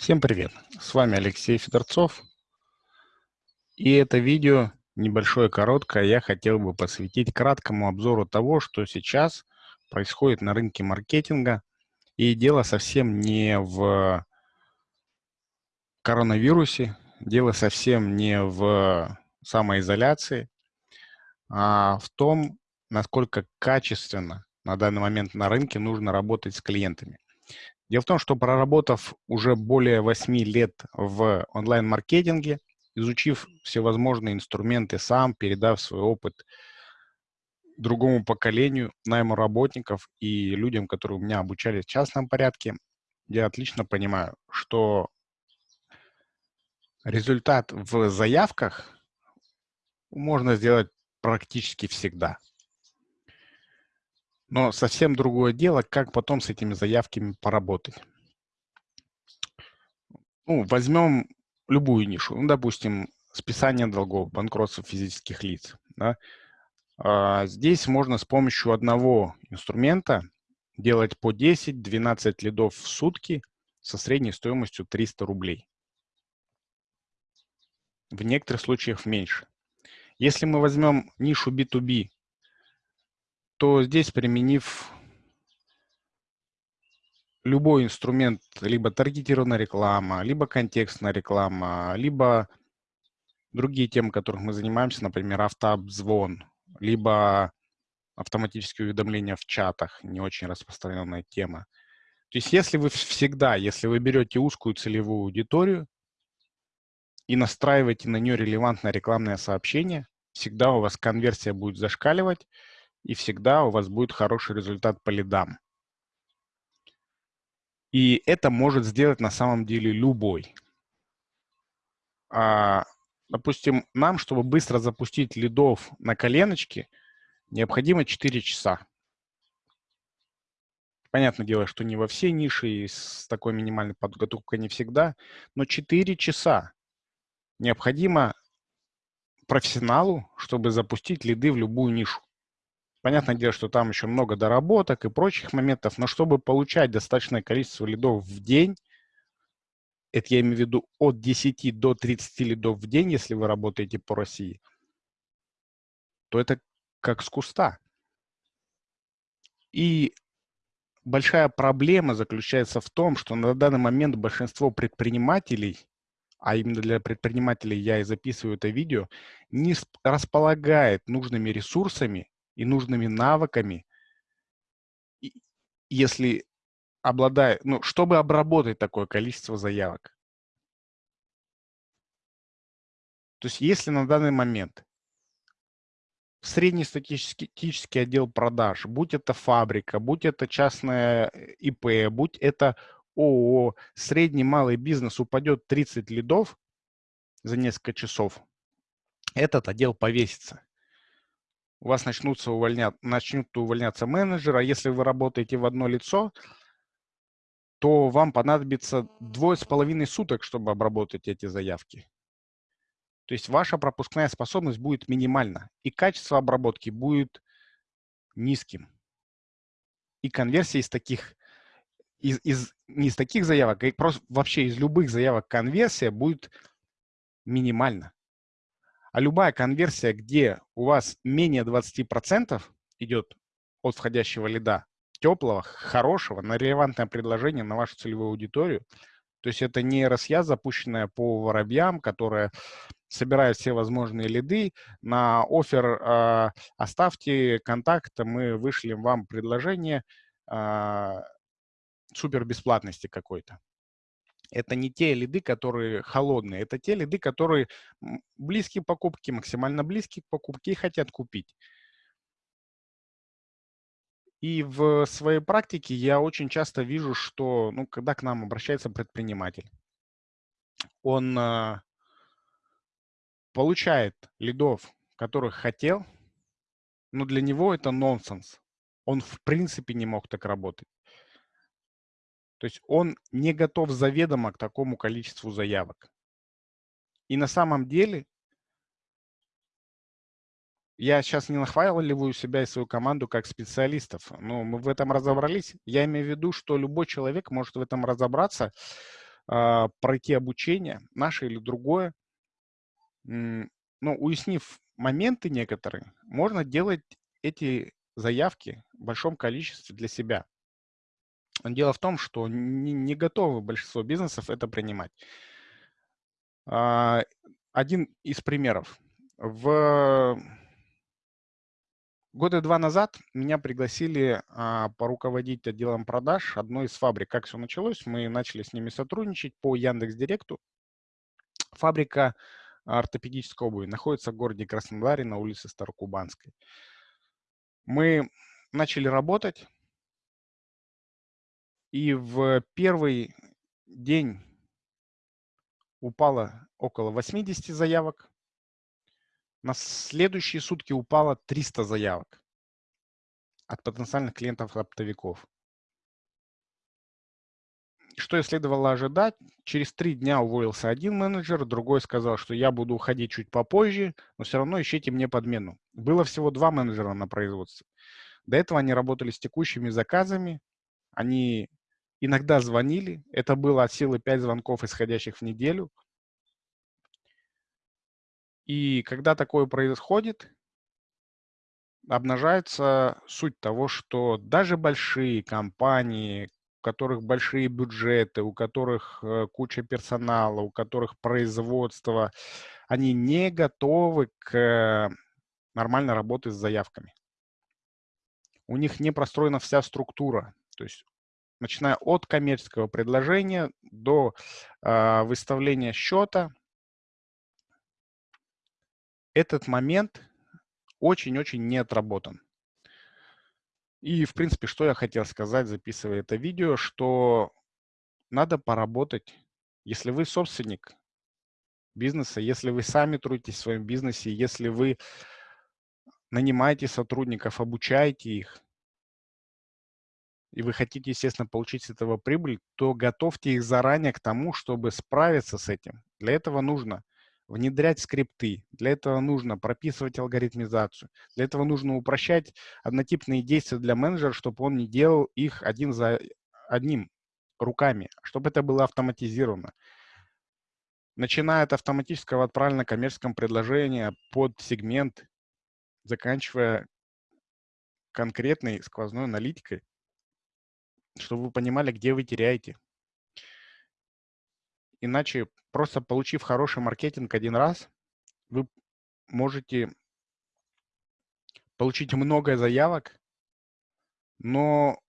Всем привет! С вами Алексей Федорцов. И это видео, небольшое, короткое, я хотел бы посвятить краткому обзору того, что сейчас происходит на рынке маркетинга. И дело совсем не в коронавирусе, дело совсем не в самоизоляции, а в том, насколько качественно на данный момент на рынке нужно работать с клиентами. Дело в том, что проработав уже более 8 лет в онлайн-маркетинге, изучив всевозможные инструменты сам, передав свой опыт другому поколению, найму работников и людям, которые у меня обучались в частном порядке, я отлично понимаю, что результат в заявках можно сделать практически всегда. Но совсем другое дело, как потом с этими заявками поработать. Ну, возьмем любую нишу. Ну, допустим, списание долгов, банкротство физических лиц. Да? А, здесь можно с помощью одного инструмента делать по 10-12 лидов в сутки со средней стоимостью 300 рублей. В некоторых случаях меньше. Если мы возьмем нишу B2B, то здесь, применив любой инструмент, либо таргетированная реклама, либо контекстная реклама, либо другие темы, которых мы занимаемся, например, автообзвон, либо автоматические уведомления в чатах, не очень распространенная тема. То есть если вы всегда, если вы берете узкую целевую аудиторию и настраиваете на нее релевантное рекламное сообщение, всегда у вас конверсия будет зашкаливать, и всегда у вас будет хороший результат по лидам. И это может сделать на самом деле любой. А, допустим, нам, чтобы быстро запустить лидов на коленочке, необходимо 4 часа. Понятное дело, что не во все ниши и с такой минимальной подготовкой не всегда, но 4 часа необходимо профессионалу, чтобы запустить лиды в любую нишу. Понятное дело, что там еще много доработок и прочих моментов, но чтобы получать достаточное количество лидов в день, это я имею в виду от 10 до 30 лидов в день, если вы работаете по России, то это как с куста. И большая проблема заключается в том, что на данный момент большинство предпринимателей, а именно для предпринимателей я и записываю это видео, не располагает нужными ресурсами и нужными навыками, если обладает, ну, чтобы обработать такое количество заявок. То есть если на данный момент среднестатистический отдел продаж, будь это фабрика, будь это частная э, ИП, будь это ООО, средний малый бизнес упадет 30 лидов за несколько часов, этот отдел повесится у вас начнутся увольня... начнут увольняться менеджеры, а если вы работаете в одно лицо, то вам понадобится двое с половиной суток, чтобы обработать эти заявки. То есть ваша пропускная способность будет минимальна, и качество обработки будет низким. И конверсия из таких, из, из, не из таких заявок, а просто вообще из любых заявок конверсия будет минимальна. А любая конверсия, где у вас менее 20% идет от входящего лида, теплого, хорошего, на релевантное предложение на вашу целевую аудиторию, то есть это не RSA, запущенная по воробьям, которая собирает все возможные лиды. На офер э, оставьте контакт, мы вышлем вам предложение э, супер бесплатности какой-то это не те лиды, которые холодные, это те лиды, которые близкие к покупке, максимально близкие к покупке и хотят купить. И в своей практике я очень часто вижу, что, ну, когда к нам обращается предприниматель, он э, получает лидов, которых хотел, но для него это нонсенс. Он в принципе не мог так работать. То есть он не готов заведомо к такому количеству заявок. И на самом деле, я сейчас не нахваливаю себя и свою команду как специалистов, но мы в этом разобрались. Я имею в виду, что любой человек может в этом разобраться, э, пройти обучение, наше или другое, но уяснив моменты некоторые, можно делать эти заявки в большом количестве для себя. Дело в том, что не, готовы большинство бизнесов это принимать. А, один из примеров. В года два назад меня пригласили а, поруководить отделом продаж одной из фабрик. Как все началось? Мы начали с ними сотрудничать по Яндекс Директу. Фабрика ортопедической обуви находится в городе Краснодаре на улице Старокубанской. Мы начали работать, и в первый день упало около 80 заявок. На следующие сутки упало 300 заявок от потенциальных клиентов-оптовиков. Что и следовало ожидать, через три дня уволился один менеджер, другой сказал, что я буду уходить чуть попозже, но все равно ищите мне подмену. Было всего два менеджера на производстве. До этого они работали с текущими заказами, они иногда звонили, это было от силы 5 звонков, исходящих в неделю. И когда такое происходит, обнажается суть того, что даже большие компании, у которых большие бюджеты, у которых э, куча персонала, у которых производство, они не готовы к нормальной работе с заявками. У них не простроена вся структура. То есть начиная от коммерческого предложения до э, выставления счета. Этот момент очень-очень не отработан. И, в принципе, что я хотел сказать, записывая это видео, что надо поработать, если вы собственник бизнеса, если вы сами трудитесь в своем бизнесе, если вы нанимаете сотрудников, обучаете их, и вы хотите, естественно, получить с этого прибыль, то готовьте их заранее к тому, чтобы справиться с этим. Для этого нужно внедрять скрипты, для этого нужно прописывать алгоритмизацию, для этого нужно упрощать однотипные действия для менеджера, чтобы он не делал их один за одним руками, чтобы это было автоматизировано. Начиная от автоматического отправления коммерческого предложения под сегмент, заканчивая конкретной сквозной аналитикой, чтобы вы понимали, где вы теряете. Иначе, просто получив хороший маркетинг один раз, вы можете получить много заявок, но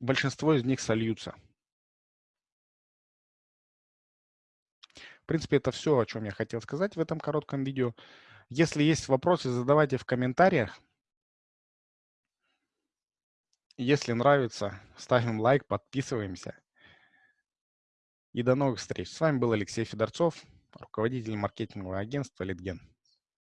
большинство из них сольются. В принципе, это все, о чем я хотел сказать в этом коротком видео. Если есть вопросы, задавайте в комментариях. Если нравится, ставим лайк, подписываемся. И до новых встреч. С вами был Алексей Федорцов, руководитель маркетингового агентства «Литген».